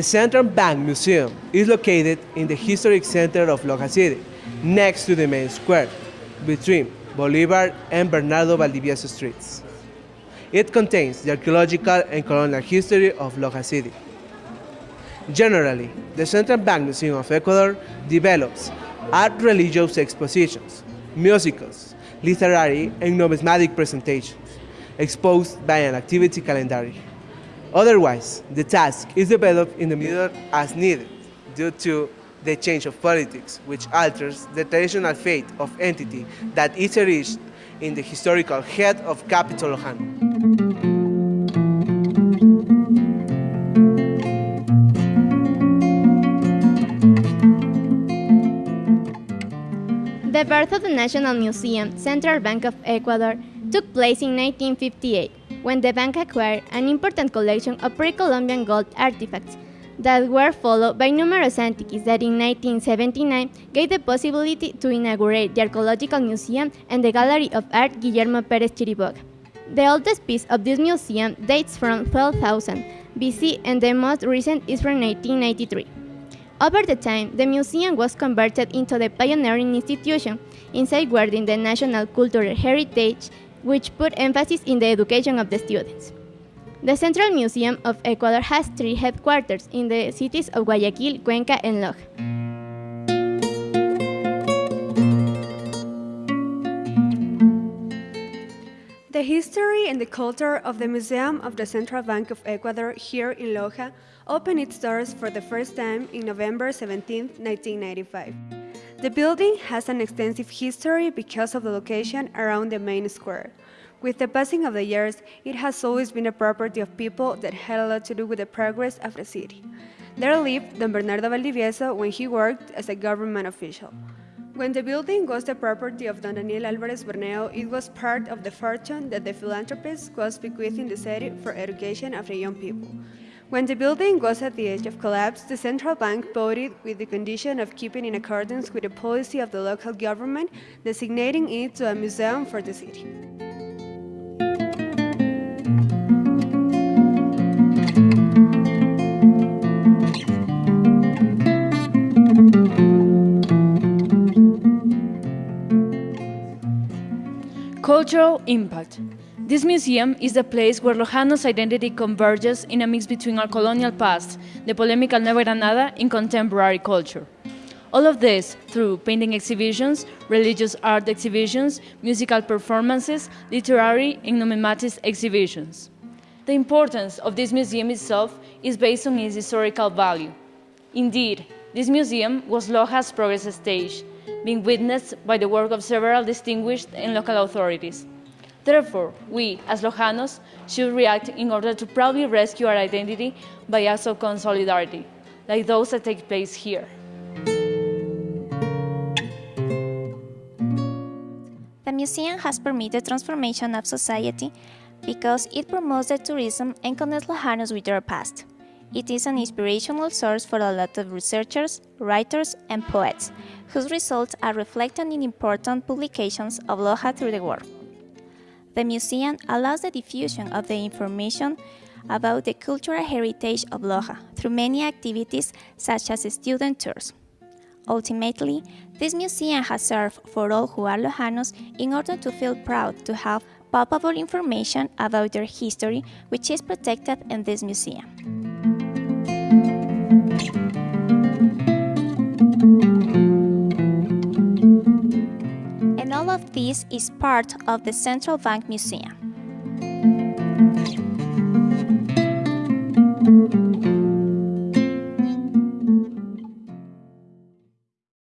The Central Bank Museum is located in the historic center of Loja City, next to the main square, between Bolivar and Bernardo Valdivieso streets. It contains the archaeological and colonial history of Loja City. Generally, the Central Bank Museum of Ecuador develops art religious expositions, musicals, literary and numismatic presentations, exposed by an activity calendar. Otherwise, the task is developed in the middle as needed due to the change of politics, which alters the traditional fate of entity that is erased in the historical head of capital Lojano. The birth of the National Museum, Central Bank of Ecuador, took place in 1958, when the bank acquired an important collection of pre-Columbian gold artifacts that were followed by numerous antiques that in 1979 gave the possibility to inaugurate the Archaeological Museum and the Gallery of Art Guillermo Pérez Chiriboga. The oldest piece of this museum dates from 12,000 BC and the most recent is from 1993. Over the time, the museum was converted into the pioneering institution in safeguarding the national cultural heritage, which put emphasis in the education of the students. The Central Museum of Ecuador has three headquarters in the cities of Guayaquil, Cuenca, and Loja. The history and the culture of the Museum of the Central Bank of Ecuador here in Loja opened its doors for the first time in November 17, 1995. The building has an extensive history because of the location around the main square. With the passing of the years, it has always been a property of people that had a lot to do with the progress of the city. There lived Don Bernardo Valdivieso when he worked as a government official. When the building was the property of Don Daniel Alvarez Burneo, it was part of the fortune that the philanthropist was bequeathing the city for education of the young people. When the building was at the edge of collapse, the central bank voted with the condition of keeping in accordance with the policy of the local government, designating it to a museum for the city. Cultural impact. This museum is the place where Lojano's identity converges in a mix between our colonial past, the polemical Nueva Granada, and contemporary culture. All of this through painting exhibitions, religious art exhibitions, musical performances, literary and numismatic exhibitions. The importance of this museum itself is based on its historical value. Indeed, this museum was Loja's progress stage, being witnessed by the work of several distinguished and local authorities. Therefore, we, as Lojanos, should react in order to proudly rescue our identity by acts of solidarity, like those that take place here. The museum has permitted transformation of society because it promotes the tourism and connects Lojanos with their past. It is an inspirational source for a lot of researchers, writers, and poets, whose results are reflected in important publications of Loja through the world. The museum allows the diffusion of the information about the cultural heritage of Loja through many activities such as student tours. Ultimately, this museum has served for all who are Lojanos in order to feel proud to have palpable information about their history which is protected in this museum. This is part of the Central Bank Museum.